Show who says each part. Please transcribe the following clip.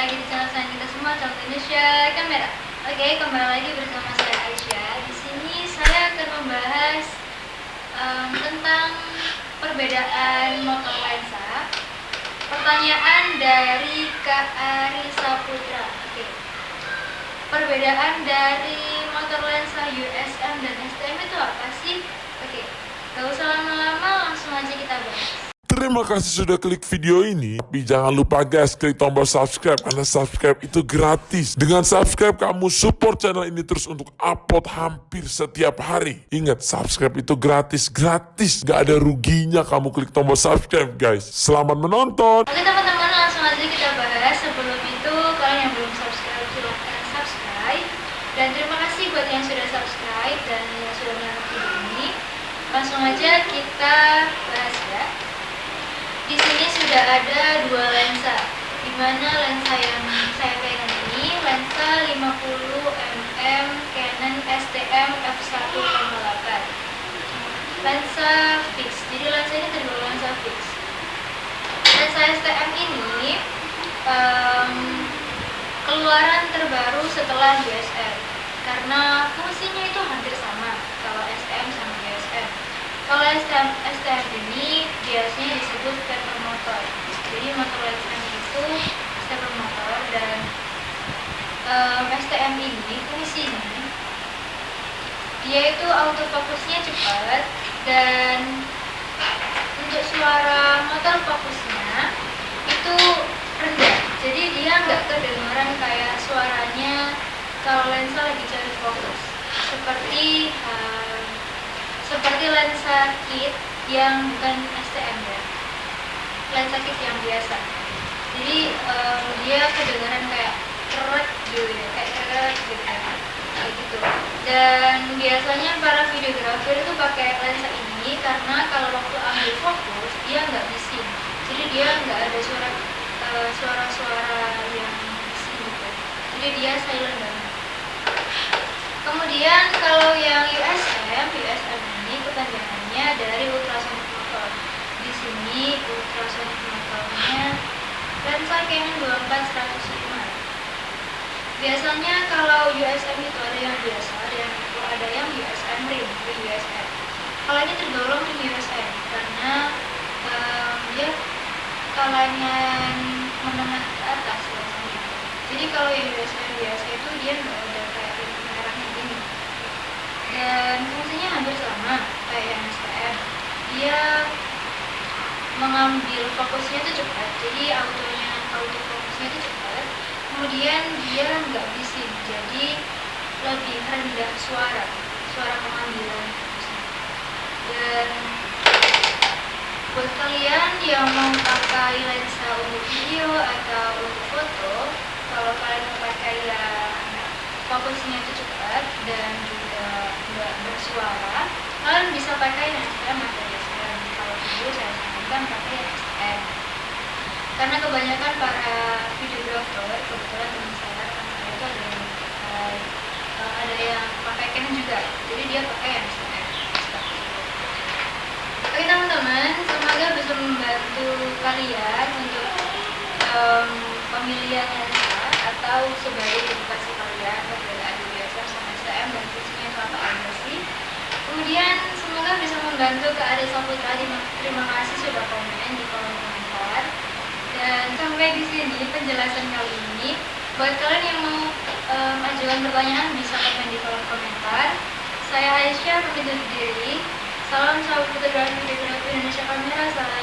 Speaker 1: lagi di channel saya kita semua channel Indonesia Kamera. Oke, kembali lagi bersama saya Aisyah. Di sini saya akan membahas um, tentang perbedaan motor lensa. Pertanyaan dari Kak Ari Saputra. Oke. Perbedaan dari motor lensa USM dan STM itu apa sih? Oke. Gak usah lama-lama, langsung aja kita bahas.
Speaker 2: Terima kasih sudah klik video ini. Tapi jangan lupa guys, klik tombol subscribe karena subscribe itu gratis. Dengan subscribe kamu support channel ini terus untuk upload hampir setiap hari. Ingat, subscribe itu gratis, gratis. Gak ada ruginya kamu klik tombol subscribe guys. Selamat menonton.
Speaker 1: Oke teman-teman, langsung aja kita bahas. Sebelum itu, kalian yang belum subscribe silahkan subscribe. Dan terima kasih buat yang sudah subscribe dan yang sudah menonton video ini. Langsung aja kita bahas ya. Sudah ada dua lensa, di mana lensa yang saya pegang ini? Lensa 50 mm Canon STM f1.8 lensa fix. Jadi lensa ini tergolong lensa fix. Lensa STM ini em, keluaran terbaru setelah DSLR karena fungsinya itu hampir sama kalau STM sama DSLR. Kalau STM, STM ini biasanya disebut stepper motor. Jadi motor lensanya itu stepper motor dan em, STM ini fungsinya dia itu autofokusnya cepat dan untuk suara motor fokusnya itu rendah. Jadi dia nggak kedengaran kayak suaranya kalau lensa lagi cari fokus. Seperti em, seperti lensa kit yang bukan STM ya lensa kit yang biasa. Jadi em, dia kedengaran kayak keret gitu ya kayak keret gitu ya kayak gitu. Dan biasanya para videografer itu pakai lensa ini karena kalau waktu ambil fokus dia nggak bising. Jadi dia nggak ada suara eh, suara-suara yang bising gitu. Jadi dia silent banget. Kemudian kalau yang USM, USM ini kepanjangannya dari ultrasonic sini ultrasonic motornya lensa Canon 24 105. Biasanya kalau USM itu ada yang biasa, itu ada yang USM rim, rim USM. Kalau ini tergolong rim USM karena em, dia kalangan menengah ke atas lensanya. Jadi kalau yang USM biasa itu dia nggak ada kayak rim merahnya gini dan fungsinya hampir sama kayak yang mengambil fokusnya itu cepat. Jadi autonya auto fokusnya itu cepat. Kemudian dia nggak bising. Jadi lebih rendah suara. Suara pengambilan dan buat kalian yang mau pakai lensa untuk video atau untuk foto kalau kalian mau pakai yang fokusnya itu cepat dan juga nggak bersuara kalian bisa pakai atau DSLR kalau video saya sarankan pakai STM karena kebanyakan para videographer kebetulan teman saya teman itu ada yang pakai eh, ada yang pakai Canon juga. Jadi dia pakai yang itu. Oke teman-teman, semoga bisa membantu kalian untuk em, pemilihan lensa atau sebagai edukasi kalian perbedaan USM sama STM dan fungsinya itu apa aja sih. Kemudian semoga bisa membantu ke Ade Saputra. Terima- kasih sudah komen di kolom komentar. Dan sampai di sini penjelasan kali ini. Buat kalian yang mau em, ajukan pertanyaan bisa komen di kolom komentar. Saya Aisyah pamit diri. Salam sahabat fotografi videografi Indonesia Kamera. Salam